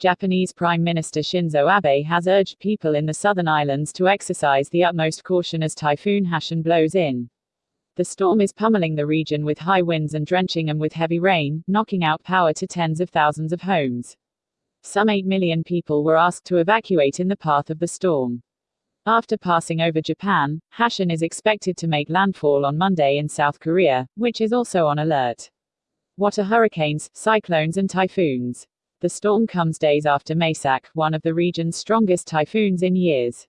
Japanese Prime Minister Shinzo Abe has urged people in the southern islands to exercise the utmost caution as Typhoon Haishen blows in. The storm is pummeling the region with high winds and drenching them with heavy rain, knocking out power to tens of thousands of homes. Some 8 million people were asked to evacuate in the path of the storm. After passing over Japan, Haishen is expected to make landfall on Monday in South Korea, which is also on alert. What are hurricanes, cyclones, and typhoons? The storm comes days after Maysak, one of the region's strongest typhoons in years.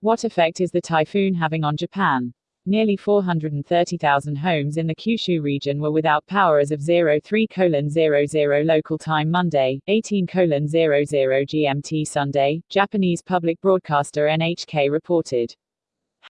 What effect is the typhoon having on Japan? Nearly 430,000 homes in the Kyushu region were without power as of 03:00 local time Monday, 18:00 GMT Sunday, Japanese public broadcaster NHK reported.